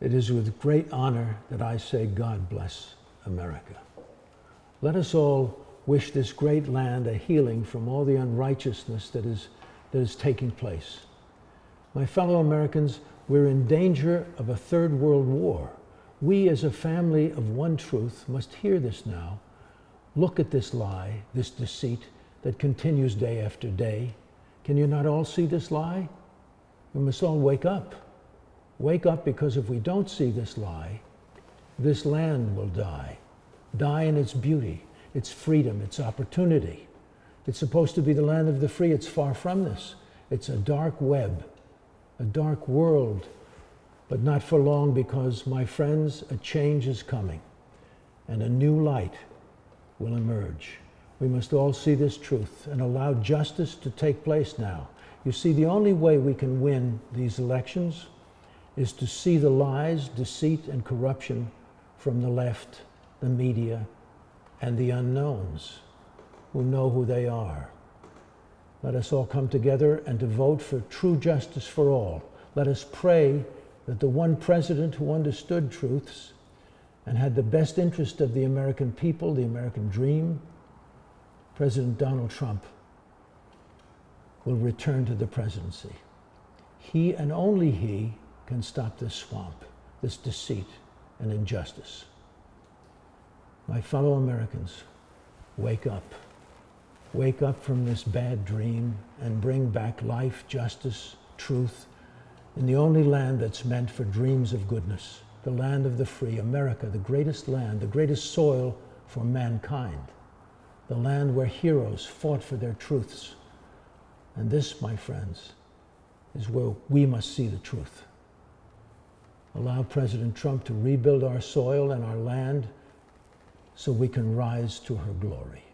It is with great honor that I say, God bless America. Let us all wish this great land a healing from all the unrighteousness that is, that is taking place. My fellow Americans, we're in danger of a third world war. We, as a family of one truth, must hear this now. Look at this lie, this deceit that continues day after day. Can you not all see this lie? We must all wake up. Wake up because if we don't see this lie, this land will die. Die in its beauty, its freedom, its opportunity. It's supposed to be the land of the free. It's far from this. It's a dark web, a dark world, but not for long because, my friends, a change is coming and a new light will emerge. We must all see this truth and allow justice to take place now. You see, the only way we can win these elections is to see the lies, deceit, and corruption from the left, the media, and the unknowns who know who they are. Let us all come together and to vote for true justice for all. Let us pray that the one president who understood truths and had the best interest of the American people, the American dream, President Donald Trump, will return to the presidency. He and only he can stop this swamp, this deceit and injustice. My fellow Americans, wake up. Wake up from this bad dream and bring back life, justice, truth in the only land that's meant for dreams of goodness, the land of the free, America, the greatest land, the greatest soil for mankind, the land where heroes fought for their truths. And this, my friends, is where we must see the truth allow President Trump to rebuild our soil and our land so we can rise to her glory.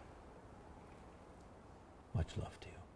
Much love to you.